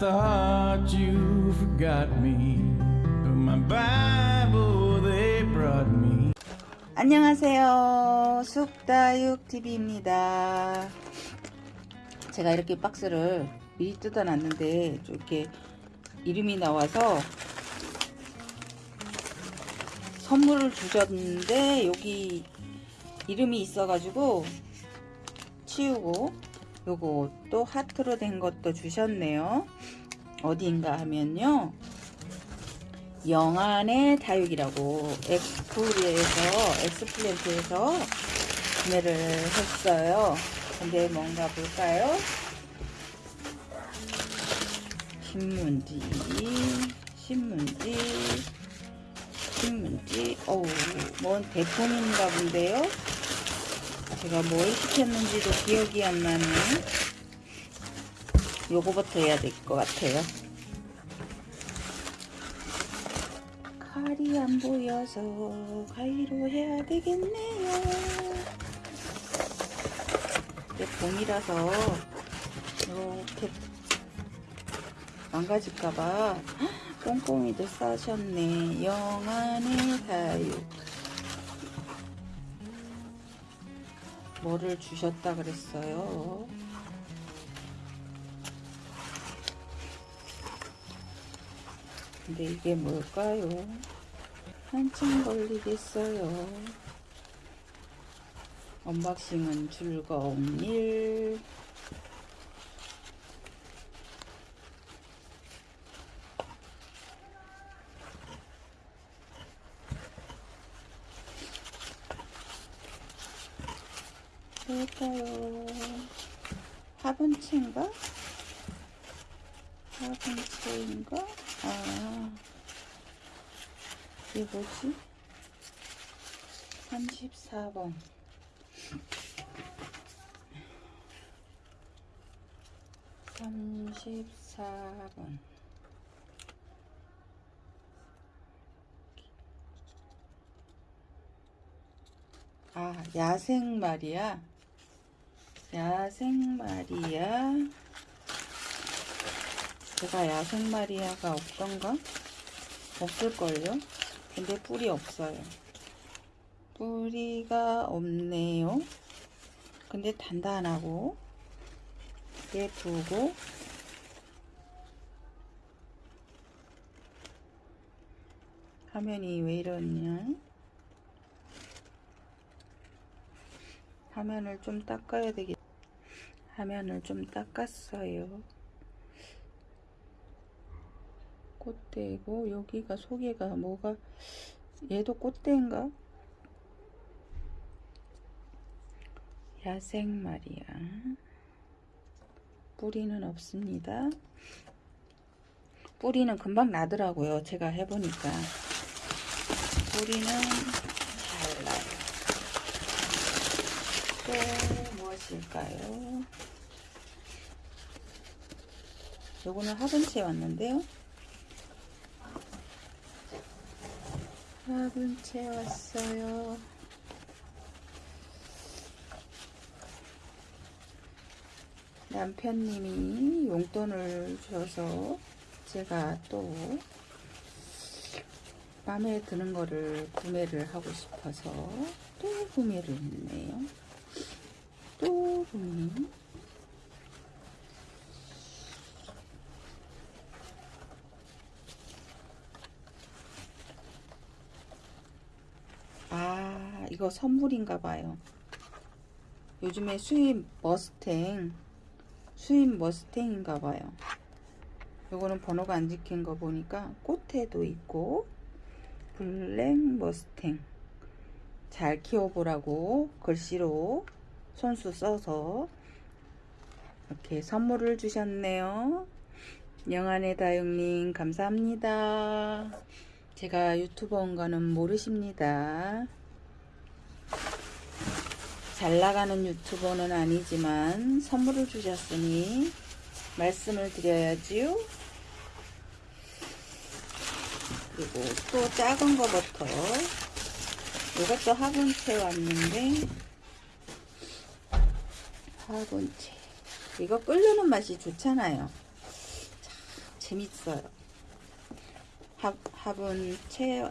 Thought you forgot me. But my Bible they brought me. 안녕하세요. 쑥다육TV입니다. 제가 이렇게 박스를 미리 뜯어놨는데 이렇게 이름이 나와서 선물을 주셨는데 여기 이름이 있어가지고 치우고 또 하트로 된 것도 주셨네요. 어디인가 하면요. 영안의 다육이라고 엑스플에서 엑스플랜트에서 구매를 했어요. 근데 뭔가 볼까요? 신문지, 신문지, 신문지. 어우, 뭔 대품인가 본데요. 제가 뭘 시켰는지도 기억이 안 나네. 요거부터 해야 될 것 같아요. 칼이 안 보여서 가위로 해야 되겠네요. 이게 봄이라서 이렇게 망가질까봐 꼼꼼히도 싸셨네. 영안의 다육. 뭐를 주셨다 그랬어요. 근데 이게 뭘까요? 한참 걸리겠어요. 언박싱은 즐거운 일. 뭘까요? 화분채인가? 화분채인가? 아, 이게 뭐지? 34번. 삼십사 번 아, 야생 말이야. 야생 마리아. 제가 야생 마리아가 없던가? 없을걸요? 근데 뿔이 없어요. 뿌리가 없네요. 근데 단단하고 예쁘고 화면이 왜 이러냐? 화면을 좀 닦아야 되겠 화면을 좀 닦았어요. 꽃대고 여기가 속에가 뭐가 얘도 꽃대인가? 야생 말이야. 뿌리는 없습니다. 뿌리는 금방 나더라고요. 제가 해보니까. 뿌리는 잘 나요. 또 무엇일까요? 요거는 화분채 왔는데요. 화분채 왔어요. 남편님이 용돈을 줘서 제가 또 마음에 드는 거를 구매를 하고 싶어서 또 구매를 했네요. 또 구매. 아, 이거 선물인가 봐요. 요즘에 수입 머스탱 수입 머스탱인가 봐요. 요거는 번호가 안 찍힌 거 보니까 꽃에도 있고 블랙 머스탱 잘 키워보라고 글씨로 손수 써서 이렇게 선물을 주셨네요. 영안의 다육님 감사합니다. 제가 유튜버인 거는 모르십니다. 잘 나가는 유튜버는 아니지만 선물을 주셨으니 말씀을 드려야지요. 그리고 또 작은 거부터 이것도 화분채 왔는데 화분채 이거 끓여는 맛이 좋잖아요. 재밌어요. 합, 합은 채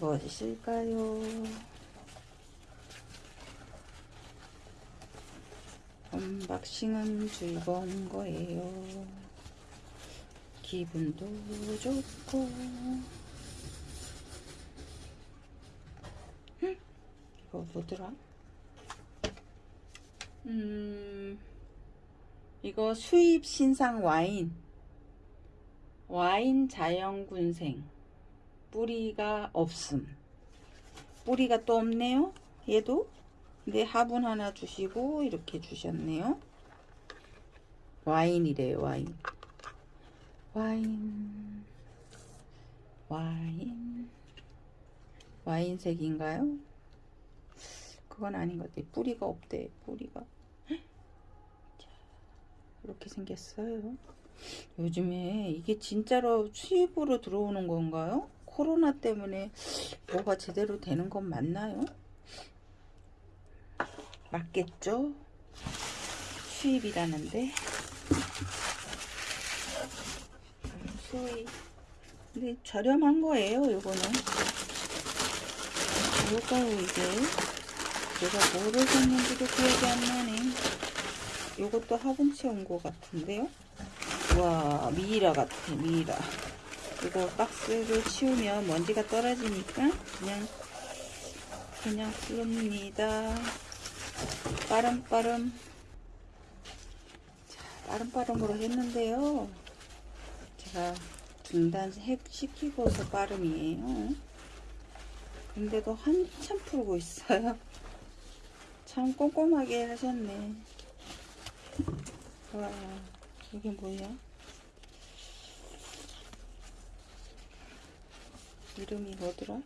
무엇일까요? 언박싱은 즐거운 거예요. 기분도 좋고. 응? 이거 뭐더라? 음, 이거 수입 신상 와인. 와인 자연군생. 뿌리가 없음. 뿌리가 또 없네요. 얘도. 근데 화분 하나 주시고 이렇게 주셨네요. 와인이래요, 와인. 와인. 와인. 와인색인가요? 그건 아닌 것 같아요. 뿌리가 없대, 뿌리가. 자, 이렇게 생겼어요. 요즘에 이게 진짜로 수입으로 들어오는 건가요? 코로나 때문에 뭐가 제대로 되는 건 맞나요? 맞겠죠? 수입이라는데. 수입. 근데 저렴한 거예요, 요거는. 뭘까요, 이게? 내가 뭐를 샀는지도 기억이 안 나네. 요것도 화분치 온거 같은데요? 와, 미이라 같아, 미이라. 이거 박스를 치우면 먼지가 떨어지니까 그냥, 그냥 씁니다. 빠름빠름. 자, 빠름빠름으로 했는데요. 제가 중단시키고서 빠름이에요. 근데도 한참 풀고 있어요. 참 꼼꼼하게 하셨네. 와, 이게 뭐야? 이름이 뭐더라?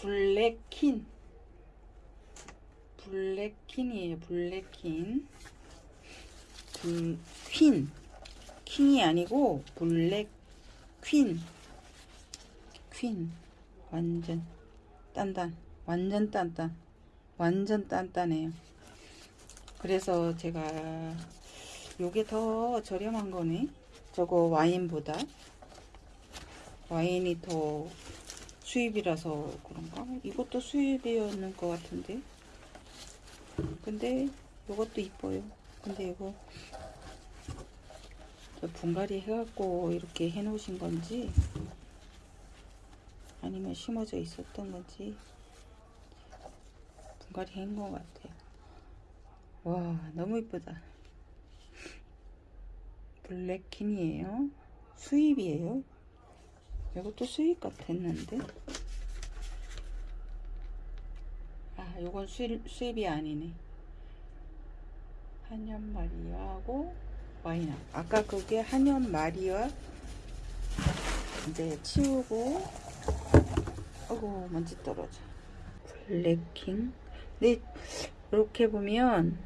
블랙킨. 블랙킨이에요, 블랙킨. 불, 퀸. 킹이 아니고, 블랙 퀸. 퀸. 완전 단단. 완전 단단. 완전 단단해요. 그래서 제가 요게 더 저렴한 거네. 저거 와인보다. 와인이 더 수입이라서 그런가? 이것도 수입이었는 것 같은데. 근데 이것도 이뻐요. 근데 이거 저 분갈이 해갖고 이렇게 해 놓으신 건지 아니면 심어져 있었던 건지 분갈이 한 것 같아요. 와 너무 이쁘다. 블랙킨이에요. 수입이에요. 이것도 수입 같았는데. 아, 요건 수입, 수입이 아니네. 한연 마리아하고 와인. 아까 그게 한연 마리아 이제 치우고 어구 먼지 떨어져. 블랙킹. 근데 이렇게 보면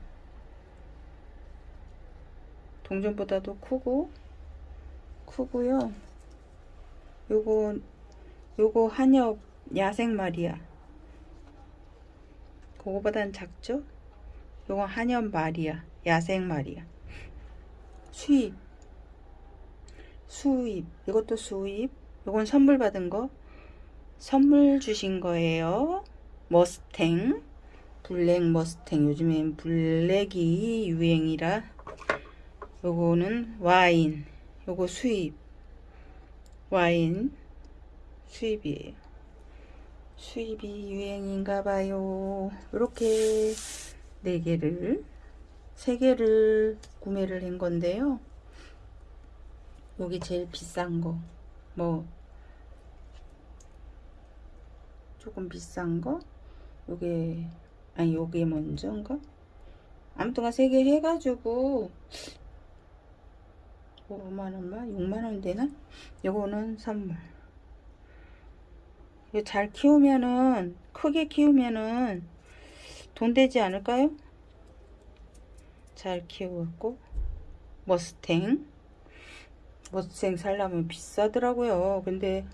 동전보다도 크고 크고요. 요거 요거 한엽 야생 말이야. 그거보단 작죠? 요거 한엽 말이야. 야생 말이야. 수입. 수입. 이것도 수입. 요건 선물 받은 거. 선물 주신 거예요. 머스탱. 블랙 머스탱. 요즘엔 블랙이 유행이라. 요거는 와인. 요거 수입. 와인 수입이에요. 수입이 유행인가 봐요. 이렇게 네 개를 세 개를 구매를 한 건데요. 여기 제일 비싼 거. 뭐 조금 비싼 거. 요게 아니 요게 먼저인가? 아무튼 세개 해가지고 5만원만? 6만원 되나? 요거는 선물. 이거 잘 키우면은, 크게 키우면은 돈 되지 않을까요? 잘 키워갖고. 머스탱. 머스탱 살려면 비싸더라고요. 근데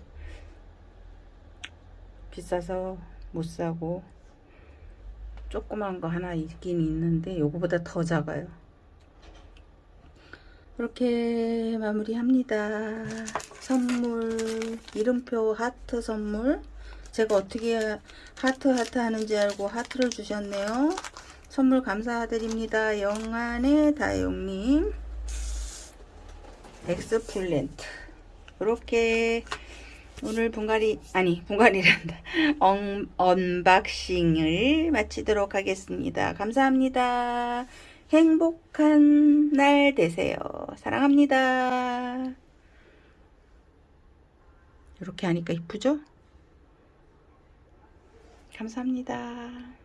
비싸서 못 사고. 조그만 거 하나 있긴 있는데 요거보다 더 작아요. 이렇게 마무리합니다. 선물 이름표 하트 선물 제가 어떻게 하트 하트 하는지 알고 하트를 주셨네요. 선물 감사드립니다. 영안의 다용님 엑스플랜트 이렇게 오늘 분갈이 아니 분갈이란다 un, unboxing을 마치도록 하겠습니다. 감사합니다. 행복한 날 되세요. 사랑합니다. 이렇게 하니까 이쁘죠? 감사합니다.